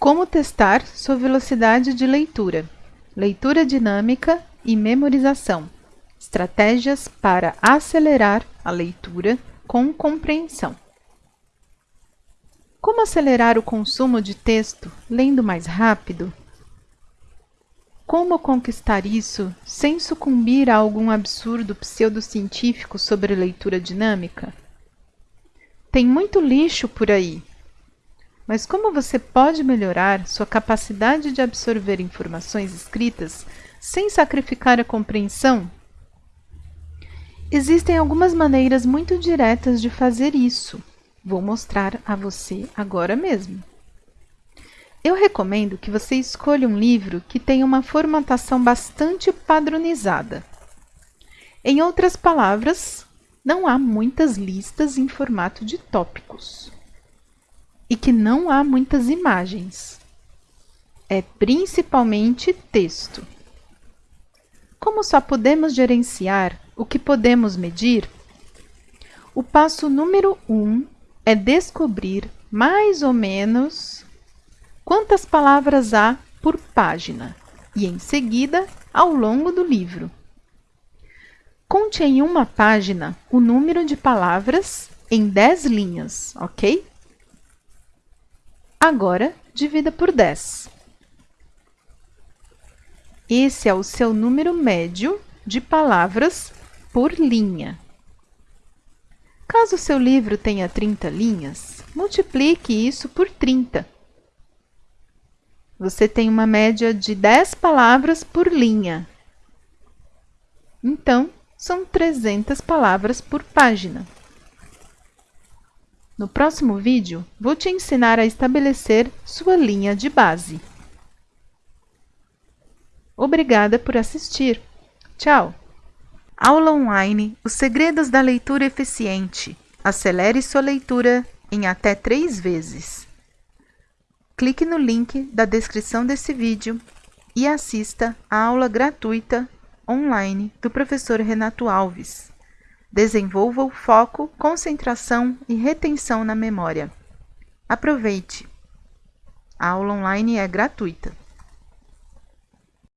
Como testar sua velocidade de leitura? Leitura dinâmica e memorização. Estratégias para acelerar a leitura com compreensão. Como acelerar o consumo de texto lendo mais rápido? Como conquistar isso sem sucumbir a algum absurdo pseudocientífico sobre leitura dinâmica? Tem muito lixo por aí, mas como você pode melhorar sua capacidade de absorver informações escritas sem sacrificar a compreensão? Existem algumas maneiras muito diretas de fazer isso. Vou mostrar a você agora mesmo. Eu recomendo que você escolha um livro que tenha uma formatação bastante padronizada. Em outras palavras, não há muitas listas em formato de tópicos que não há muitas imagens. É principalmente texto. Como só podemos gerenciar o que podemos medir, o passo número 1 um é descobrir mais ou menos quantas palavras há por página e, em seguida, ao longo do livro. Conte em uma página o número de palavras em 10 linhas, ok? Agora, divida por 10. Esse é o seu número médio de palavras por linha. Caso seu livro tenha 30 linhas, multiplique isso por 30. Você tem uma média de 10 palavras por linha. Então, são 300 palavras por página. No próximo vídeo, vou te ensinar a estabelecer sua linha de base. Obrigada por assistir. Tchau! Aula online Os segredos da leitura eficiente. Acelere sua leitura em até três vezes. Clique no link da descrição desse vídeo e assista a aula gratuita online do professor Renato Alves. Desenvolva o foco, concentração e retenção na memória. Aproveite! A aula online é gratuita.